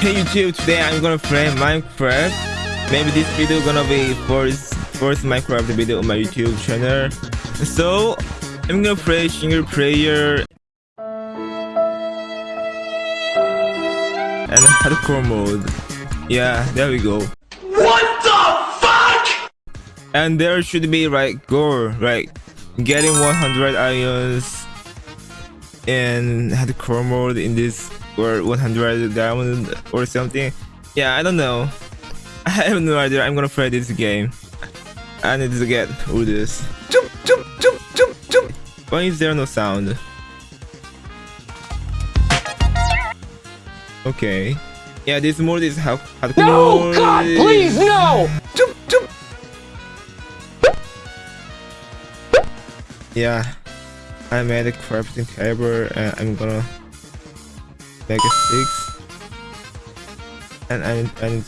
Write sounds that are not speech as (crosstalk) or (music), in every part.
Hey YouTube, today I'm gonna play Minecraft. Maybe this video gonna be first first Minecraft video on my YouTube channel. So I'm gonna play single player and hardcore mode. Yeah, there we go. What the fuck? And there should be like goal, like getting 100 irons in hardcore mode in this or 100 diamond or something. Yeah, I don't know. (laughs) I have no idea. I'm gonna play this game. I need to get all this. Jump, jump, jump, jump, jump. Why is there no sound? Okay. Yeah, this mode is hardcore. No, God, please, no! Jump, jump. Yeah, I made a crafting table and I'm gonna make a six. And I and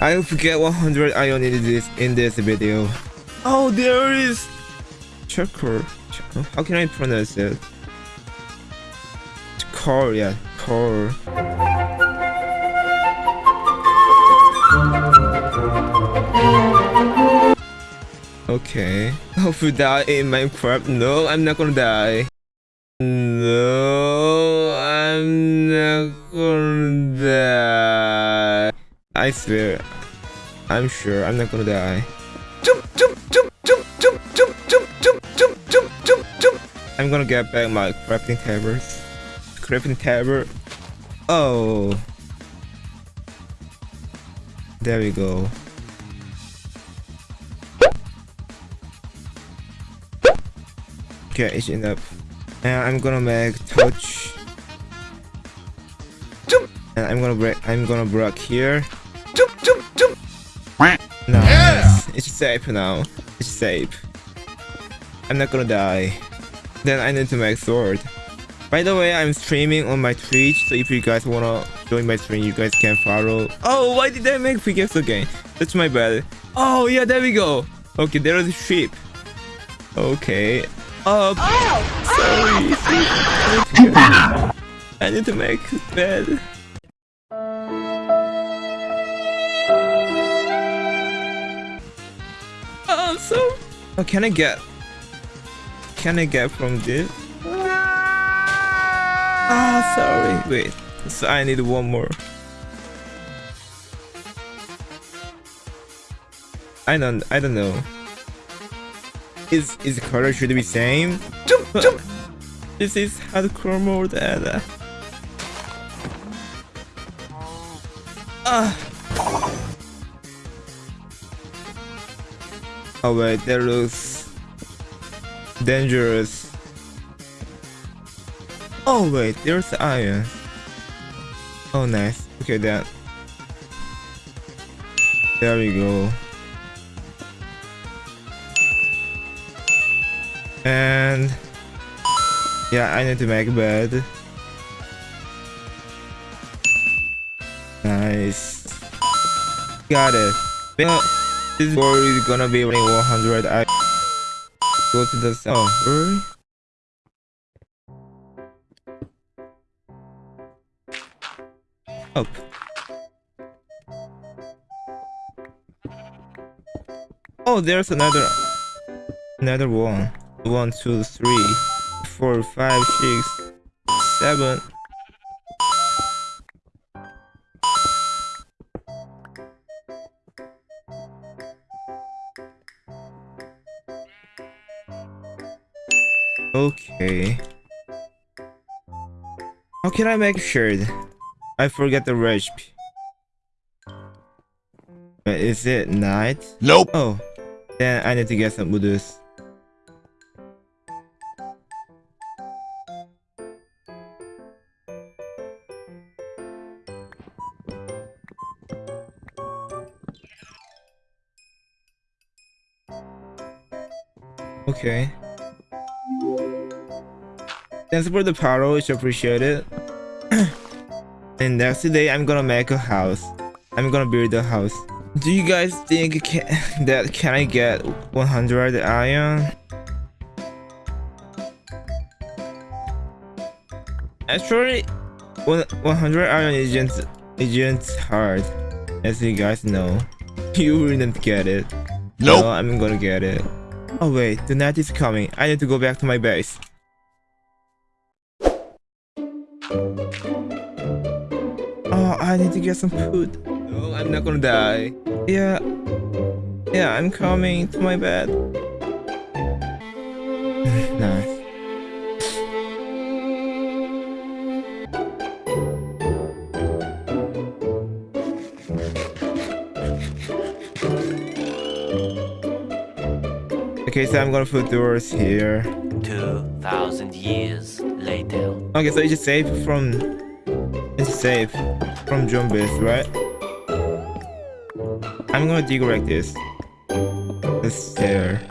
I forget 100 iron in this in this video. Oh, there is checker. How can I pronounce it? Core, yeah, core. Okay. Hope you die in Minecraft. No, I'm not gonna die. No, I'm not gonna die. I swear. I'm sure I'm not gonna die. Jump, jump, jump, jump, jump, jump, jump, jump, jump, jump, jump, jump. I'm gonna get back my crafting tables. Crafting table. Oh. There we go. Okay, it's enough. And I'm gonna make torch. Jump. And I'm gonna break. I'm gonna break here. Jump, jump, jump. Nice. Yeah. It's safe now. It's safe. I'm not gonna die. Then I need to make sword. By the way, I'm streaming on my Twitch, so if you guys wanna join my stream, you guys can follow. Oh, why did I make pickaxe again? That's my bad. Oh, yeah, there we go. Okay, there is a sheep. Okay, up. Oh, Sorry. (laughs) I need to make bed. Oh, so. Oh, can I get? Can I get from this? Ah, oh, sorry. Wait. So I need one more. I don't. I don't know. Is is color should be same? Jump, jump. This is hardcore mode and uh, uh. Oh wait, that looks dangerous. Oh wait, there's iron. Oh nice. Okay then. There we go. And yeah, I need to make a bed. Nice. Got it. Well, this board is gonna be running 100. I go to the oh, really? Up. Oh, there's another another one. One, two, three, four, five, six, seven. Okay. How can I make sure? I forget the recipe. Uh, is it night? Nope. Oh, then I need to get some woodus. Okay. Thanks for the power, it's appreciated. (clears throat) and next day, I'm gonna make a house. I'm gonna build a house. Do you guys think can, (laughs) that can I get 100 iron? Actually, one 100 iron isn't isn't hard, as you guys know. (laughs) You wouldn't get it. Nope. No, I'm gonna get it. Oh wait, the night is coming. I need to go back to my base. Oh, I need to get some food. No, I'm not gonna die. Yeah. Yeah, I'm coming to my bed. (sighs) nice. Okay, so I'm gonna put doors here. 2,000 years later. Okay, so it's safe from it's safe from zombies, right? I'm gonna dig like this. The stair.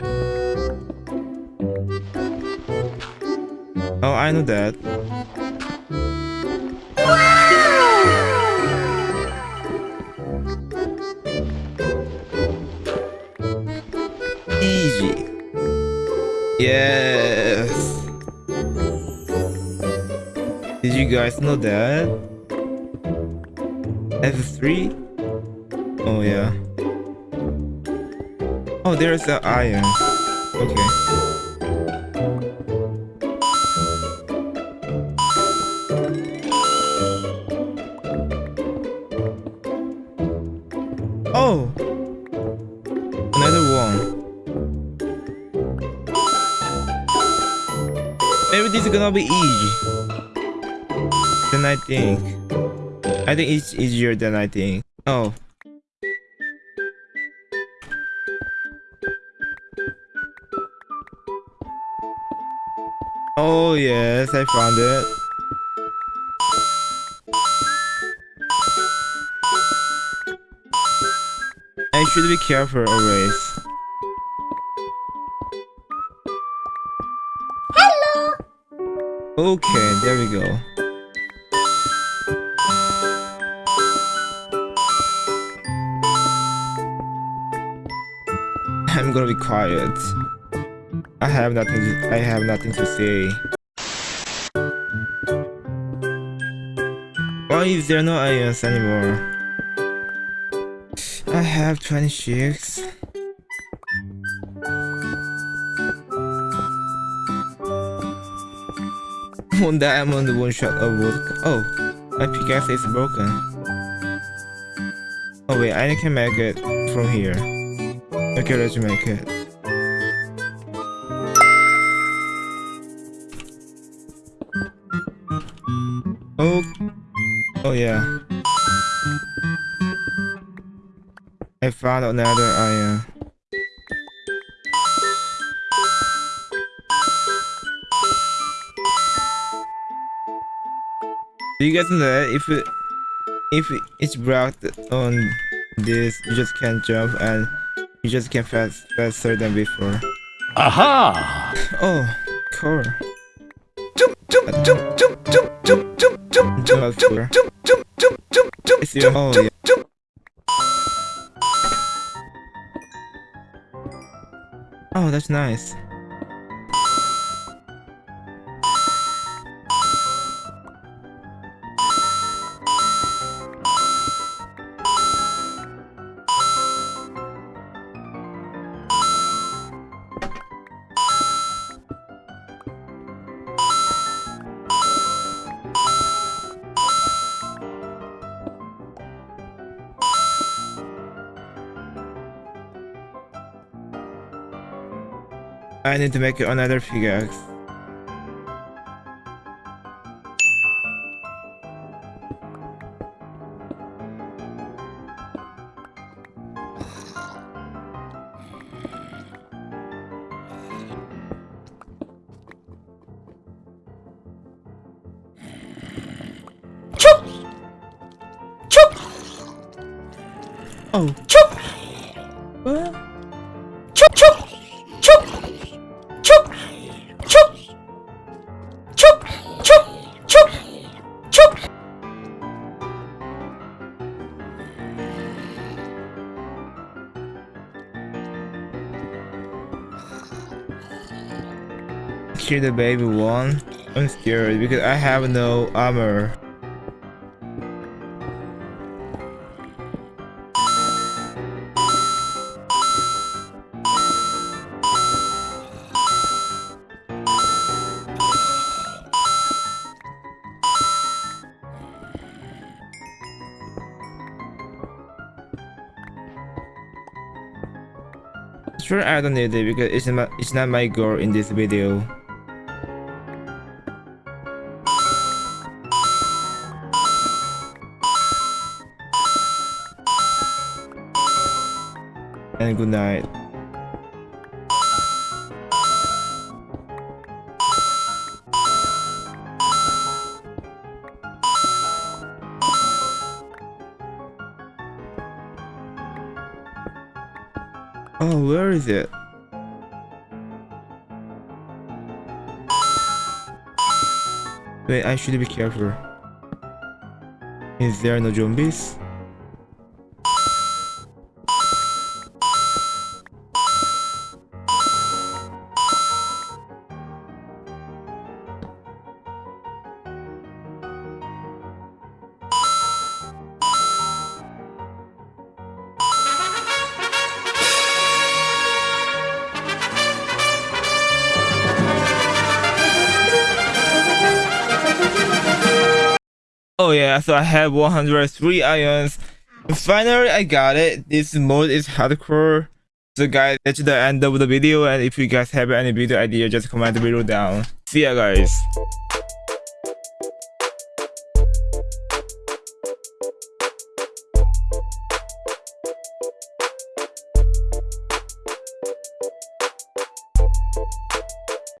Oh, I know that. Yes. Did you guys know that? F3? Oh yeah. Oh, there's the iron. Okay. Maybe this is gonna be easy than I think. I think it's easier than I think. Oh. Oh yes, I found it. I should be careful always. Okay, there we go. I'm gonna be quiet. I have nothing to, I have nothing to say. Why is there no irons anymore? I have 26. One diamond, one shot of wood. Oh, my pickaxe is broken. Oh wait, I can make it from here. Okay, let's make it. Oh, oh yeah. I found another iron. Do you guys know that if it, if it's blocked on this, you just can't jump and you just can fast faster than before. Aha! Oh, cool. Jump, jump, jump, jump, jump, jump, jump, jump, jump, jump, jump, jump, jump, jump, jump, jump, oh, jump. Oh, that's nice. I need to make another pickaxe. Oh. Chup! Kill the baby one. I'm scared because I have no armor. Sure, I don't need it because it's not it's not my goal in this video. And good night. Oh, where is it? Wait, I should be careful. Is there no zombies? Oh yeah, so I have 103 irons. Finally, I got it. This mode is hardcore. So guys, that's the end of the video and if you guys have any video idea, just comment below down. See ya guys.